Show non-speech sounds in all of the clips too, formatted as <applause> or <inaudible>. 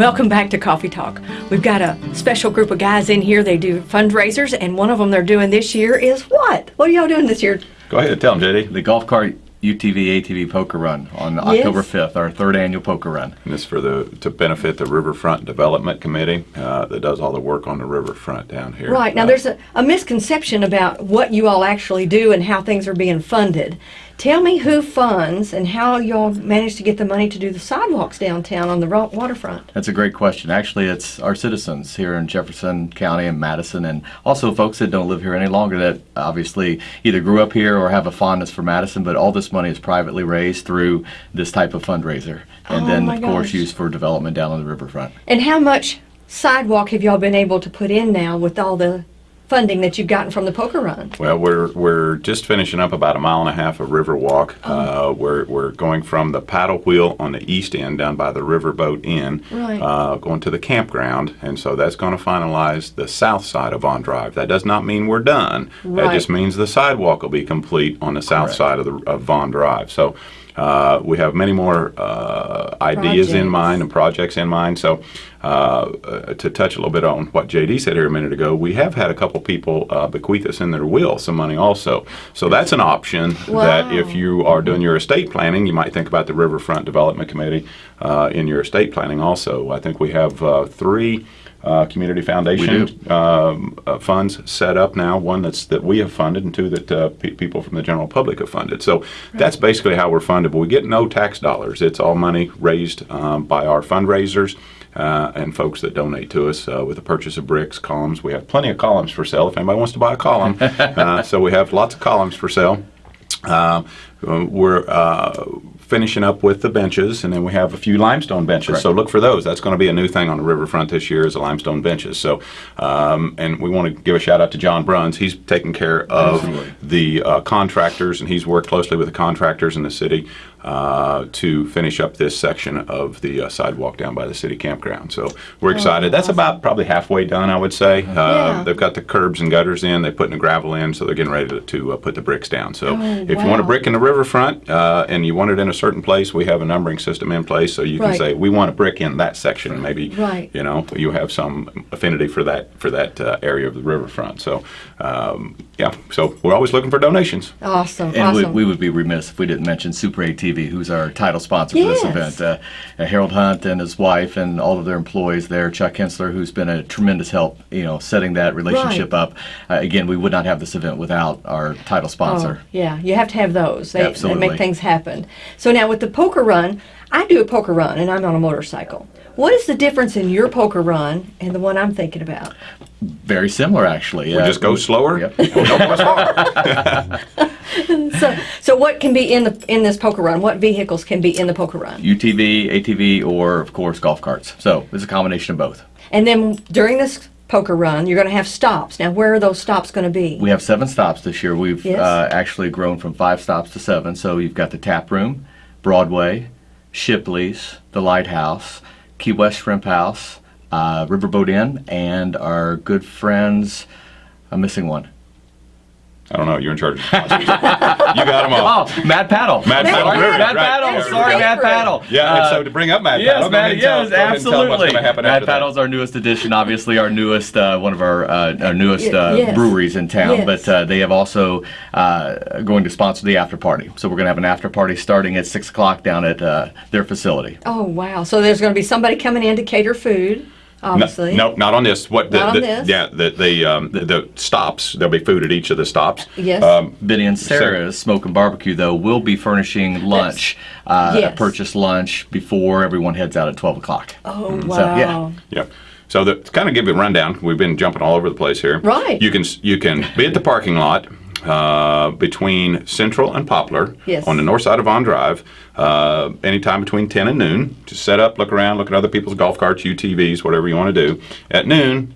Welcome back to Coffee Talk. We've got a special group of guys in here. They do fundraisers, and one of them they're doing this year is what? What are y'all doing this year? Go ahead, and tell them, JD. The golf cart UTV ATV poker run on October 5th, our third annual poker run. And this for the to benefit the Riverfront Development Committee uh, that does all the work on the riverfront down here. Right. Now, Uh, there's a, a misconception about what you all actually do and how things are being funded. Tell me who funds and how y'all manage to get the money to do the sidewalks downtown on the waterfront. That's a great question. Actually, it's our citizens here in Jefferson County and Madison, and also folks that don't live here any longer that obviously either grew up here or have a fondness for Madison, but all this money is privately raised through this type of fundraiser. And Oh, then, of course, used for development down on the riverfront. And how much sidewalk have y'all been able to put in now with all the funding that you've gotten from the poker run? Well, we're we're just finishing up about a mile and a half of Riverwalk. Oh. Uh, we're we're going from the paddle wheel on the east end down by the Riverboat Inn, Right. uh, going to the campground, and so that's going to finalize the south side of Vaughn Drive. That does not mean we're done. That just means the sidewalk will be complete on the south Correct. side of the of Vaughn Drive. So. Uh, we have many more ideas in mind and projects in mind. So, uh, to touch a little bit on what JD said here a minute ago, we have had a couple people uh, bequeath us in their will some money also. So that's an option that if you are doing your estate planning, you might think about the Riverfront Development Committee uh, in your estate planning also. I think we have uh, three. Uh, community foundation um, uh, funds set up now. One that's that we have funded, and two that uh, pe- people from the general public have funded. So that's basically how we're funded. But we get no tax dollars. It's all money raised um, by our fundraisers uh, and folks that donate to us uh, with the purchase of bricks, columns. We have plenty of columns for sale if anybody wants to buy a column. <laughs> uh, so we have lots of columns for sale. Uh, we're uh, finishing up with the benches, and then we have a few limestone benches. Correct. So look for those. That's going to be a new thing on the riverfront this year is the limestone benches. So, um, and we want to give a shout out to John Bruns. He's taking care of Absolutely. the uh, contractors, and he's worked closely with the contractors in the city uh, to finish up this section of the uh, sidewalk down by the city campground. So we're excited. That's about probably halfway done, I would say. Uh, Yeah. They've got the curbs and gutters in. They're putting the gravel in, so they're getting ready to, to uh, put the bricks down. So Oh, if you want a brick in the riverfront uh, and you want it in a certain place, we have a numbering system in place, so you can Right. say we want a brick in that section, maybe Right. you know you have some affinity for that for that uh, area of the riverfront. So um, yeah, so we're always looking for donations. Awesome. And we, awesome. we would be remiss if we didn't mention Super ATV, who's our title sponsor for this event. Uh, uh, Harold Hunt and his wife and all of their employees there, Chuck Hensler, who's been a tremendous help, you know, setting that relationship Right. up. Uh, again, we would not have this event without our title sponsor. Oh, yeah, you have to have those. They, they Absolutely. make things happen. So now with the poker run, I do a poker run and I'm on a motorcycle. What is the difference in your poker run and the one I'm thinking about? Very similar, actually. We Uh, just go slower. Yep. and we don't go as far. So, so what can be in the in this poker run? What vehicles can be in the poker run? UTV, ATV, or of course golf carts. So it's a combination of both. And then during this poker run, you're going to have stops. Now, where are those stops going to be? We have seven stops this year. We've Yes. uh, actually grown from five stops to seven. So you've got the Tap Room, Broadway, Shipley's, the Lighthouse, Key West Shrimp House, uh, Riverboat Inn, and our good friends. I'm missing one. I don't know. You're in charge. Of sponsors. <laughs> you got them all. Oh, Mad Paddle. Mad Mad Paddle. Paddle. River, Mad right. Paddle. Yeah, Sorry, right. Mad Paddle. Yeah, and Uh, so to bring up Mad Yes, Paddle, go Mad, ahead and tell- yes, go ahead and tell absolutely. gonna Mad after that. Our newest addition, obviously our newest, uh, one of our, uh, our newest uh, yes. breweries in town. Yes. But uh, they have also uh, going to sponsor the after party. So we're going to have an after party starting at six o'clock down at uh, their facility. Oh wow! So there's going to be somebody coming in to cater food, No, obviously. no, not on this. What the, Not on the- this? Yeah, the the, um, the the stops. There'll be food at each of the stops. Yes. Um, Benny and Sarah's Smoke and Barbecue, though, will be furnishing lunch, uh, Yes. purchase lunch before everyone heads out at 12 o'clock. oh So, wow! yeah. yeah. So the, to kind of give you a rundown, we've been jumping all over the place here. Right. You can you can be at the parking lot uh, between Central and Poplar Yes. on the north side of Vaughn Drive. Uh, anytime between 10 and noon. Just set up, look around, look at other people's golf carts, UTVs, whatever you want to do. At noon,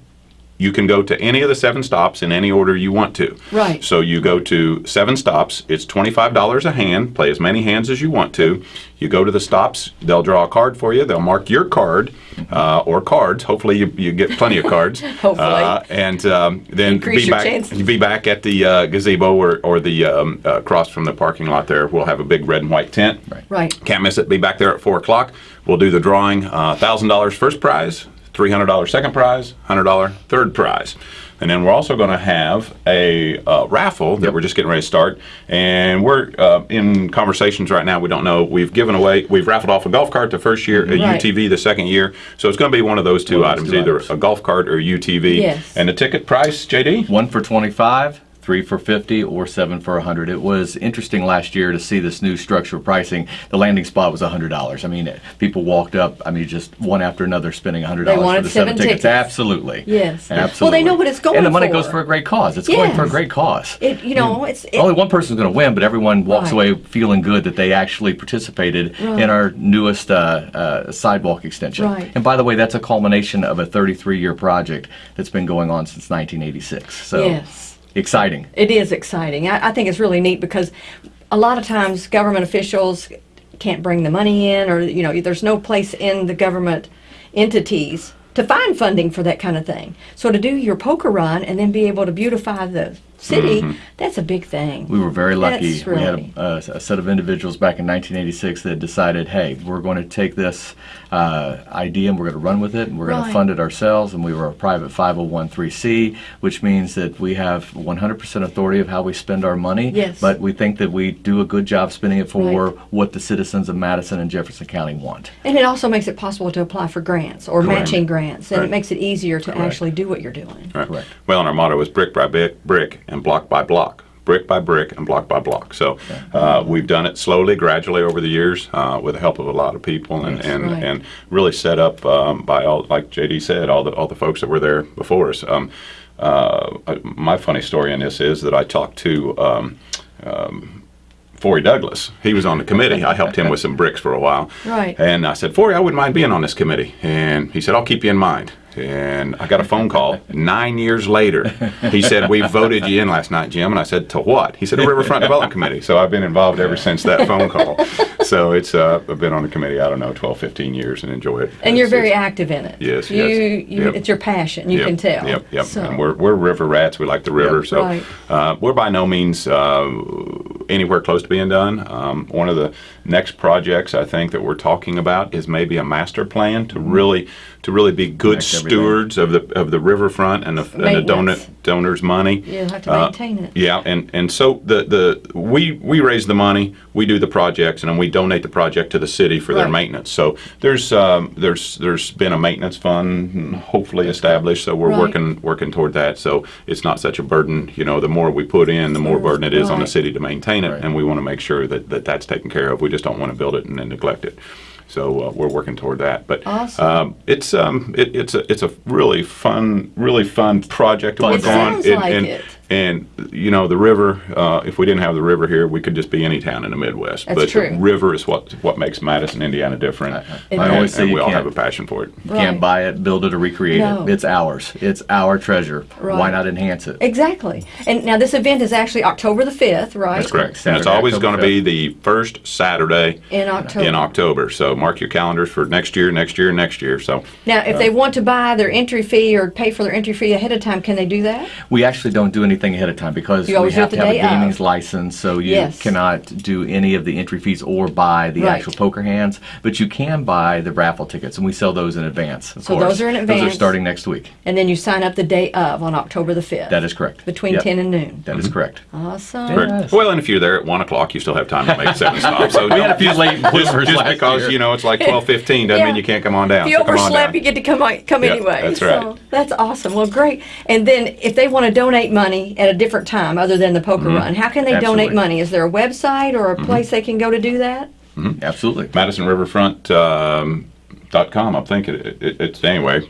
you can go to any of the seven stops in any order you want to. Right. So you go to seven stops. It's $25 a hand. Play as many hands as you want to. You go to the stops. They'll draw a card for you. They'll mark your card uh, or cards. Hopefully, you, you get plenty of cards. <laughs> Hopefully. Uh, and um, then Increase be your back. chances. Be back at the uh, gazebo or, or the um, uh, across from the parking lot. There, we'll have a big red and white tent. Right. Right. Can't miss it. Be back there at four o'clock. We'll do the drawing. Uh, Thousand dollars first prize, three hundred dollars second prize, hundred dollar third prize, and then we're also going to have a uh, raffle that we're just getting ready to start. And we're uh, in conversations right now. We don't know. We've given away. We've raffled off a golf cart the first year, a Right. UTV the second year. So it's going to be one of those two One items, two either items. a golf cart or UTV. Yes. And the ticket price, JD. One for 25, three for 50, or seven for 100. It was interesting last year to see this new structure of pricing. The landing spot was $100. I mean, people walked up, I mean, just one after another spending $100 They for wanted the seven seven tickets. tickets. Absolutely. Yes. Absolutely. Well, they know what it's going And the money for. goes for a great cause. It's going for a great cause. It, you know, it's it, Only one person's going to win, but everyone walks Right. away feeling good that they actually participated Right. in our newest uh, uh, sidewalk extension. Right. And by the way, that's a culmination of a 33-year project that's been going on since 1986. So Yes. Exciting. It is exciting. I, I think it's really neat because a lot of times government officials can't bring the money in, or you know, there's no place in the government entities to find funding for that kind of thing. So to do your poker run and then be able to beautify the city, that's a big thing. We were very lucky. That's We had a, a, a set of individuals back in 1986 that decided, hey, we're going to take this uh, idea and we're going to run with it and we're going to fund it ourselves. And we were a private 501c, which means that we have 100% authority of how we spend our money. Yes. But we think that we do a good job spending it for Right. what the citizens of Madison and Jefferson County want. And it also makes it possible to apply for grants or Correct. matching grants, and Right. it makes it easier to Correct. actually do what you're doing. Right. Correct. Well, and our motto is brick by brick, brick and block by block. Brick by brick and block by block. So uh, we've done it slowly, gradually over the years, uh, with the help of a lot of people, and and, Right. and really set up um, by all, like JD said, all the all the folks that were there before us. Um, uh, uh, my funny story in this is that I talked to. Um, Forey Douglas. He was on the committee. I helped him with some bricks for a while. <laughs> Right. And I said, Forey, I wouldn't mind being on this committee. And he said, I'll keep you in mind. And I got a phone call nine years later. He said, We voted you in last night, Jim. And I said, To what? He said, The Riverfront Development Committee. So I've been involved ever since that phone call. So it's uh, I've been on the committee, I don't know, 12, 15 years and enjoy it. And you're It's- very it's- active in it. Yes, you, yes. You, Yep. It's your passion. You Yep, can tell. Yep, yep. So, And we're, we're river rats. We like the river. Yep. So Right. uh, we're by no means uh, anywhere close to being done. Um, one of the next projects I think that we're talking about is maybe a master plan to really to really be good Connect everything. stewards of the of the riverfront and the, and the donor, donors' money. You'll have to Uh, maintain it. Yeah, and, and so the, the we we raise the money, we do the projects, and then we donate the project to the city for their maintenance. So there's um, there's there's been a maintenance fund hopefully established. So we're Right. working working toward that. So it's not such a burden. You know, the more we put in, the more burden it is on the city to maintain it, Right. and we want to make sure that, that that's taken care of. We just don't want to build it and then neglect it. So uh, we're working toward that. But Awesome. um, it's um, it, it's a it's a really fun really fun project to work on. sounds And- like and- it. And you know the river. Uh, if we didn't have the river here, we could just be any town in the Midwest. That's but true. the river is what what makes Madison, Indiana, different. I and, always say and you we all can't- have a passion for it. You Right. can't buy it, build it, or recreate No. it. It's ours. It's our treasure. Right. Why not enhance it? Exactly. And now this event is actually October the 5th, right? That's correct. and it's always going to be the first Saturday In October. in October. So mark your calendars for next year, next year, next year. So Now, if they want to buy their entry fee or pay for their entry fee ahead of time, can they do that? We actually don't do anything ahead of time because You we have to have a day of. gaming license, so you Yes. cannot do any of the entry fees or buy the Right. actual poker hands. But you can buy the raffle tickets, and we sell those in advance. Of So course. those are in advance. Those are starting next week. And then you sign up the day of on October the 5th. That is correct. Between Yep. 10 and noon. That is mm-hmm. correct. Awesome. Great. Yes. Well, and if you're there at one o'clock, you still have time to make <laughs> seven stops. So We had a few late just, bloomers just because year. you know it's like twelve <laughs> fifteen doesn't Yeah. mean you can't come on down. If you So come overslept, you get to come on- come Yeah, anyway. that's so right. that's awesome. Well, great. And then if they want to donate money at a different time other than the poker Mm-hmm. run, how can they Absolutely. donate money? Is there a website or a place they can go to do that? Absolutely. Madison Riverfront um, dot com. I'm thinking it, it, it's anyway.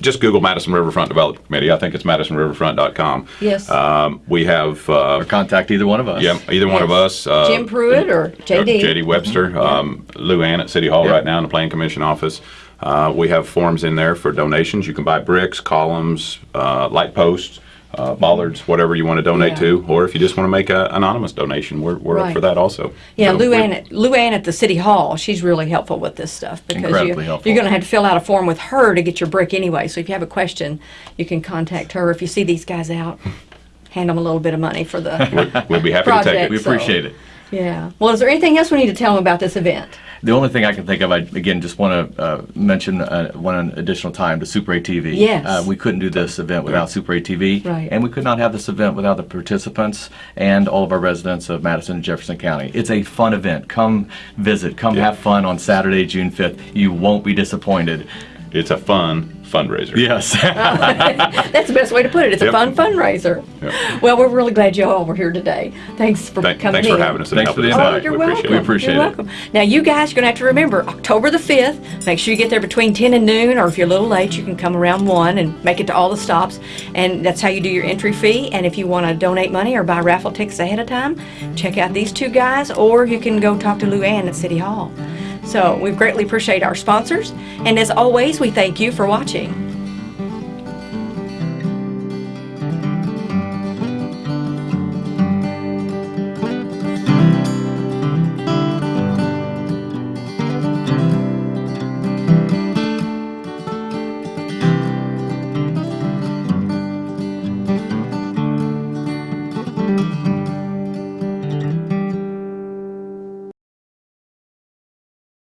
Just Google Madison Riverfront Development Committee. I think it's MadisonRiverfront.com. Yes. Um, we have uh, Or contact either one of us. yeah, either one of us. Uh, Jim Pruitt or JD? JD Webster, um, Lou Ann at City Hall Yep. right now in the Plan Commission office. Uh, we have forms in there for donations. You can buy bricks, columns, uh, light posts, uh, bollards, whatever you want to donate Yeah. to, or if you just want to make an anonymous donation, we're, we're up for that also. Yeah, So Lou Ann, at- Lou Ann at the city hall, she's really helpful with this stuff because you, you're going to have to fill out a form with her to get your brick anyway. So if you have a question, you can contact her. If you see these guys out, <laughs> hand them a little bit of money for the. We'll be happy to take it. We So- appreciate it. Yeah. Well, is there anything else we need to tell them about this event? The only thing I can think of, I again just want to uh, mention uh, one additional time to Super ATV. Yes. Uh, we couldn't do this event without Super ATV. Right. And we could not have this event without the participants and all of our residents of Madison and Jefferson County. It's a fun event. Come visit. Come Yeah. have fun on Saturday, June 5th. You won't be disappointed. It's a fun fundraiser. Yes. <laughs> Oh, <laughs> that's the best way to put it. It's a fun fundraiser. Yep. Well, we're really glad you all were here today. Thanks for Thank- coming thanks in. for having us Thanks for the out. Oh, invite. you're We welcome. appreciate We it. appreciate you're it. welcome. Now, you guys are going to have to remember October the 5th. Make sure you get there between 10 and noon, or if you're a little late, you can come around 1 and make it to all the stops. And that's how you do your entry fee. And if you want to donate money or buy raffle tickets ahead of time, check out these two guys, or you can go talk to Lou Ann at City Hall. So, we greatly appreciate our sponsors. And as always, we thank you for watching.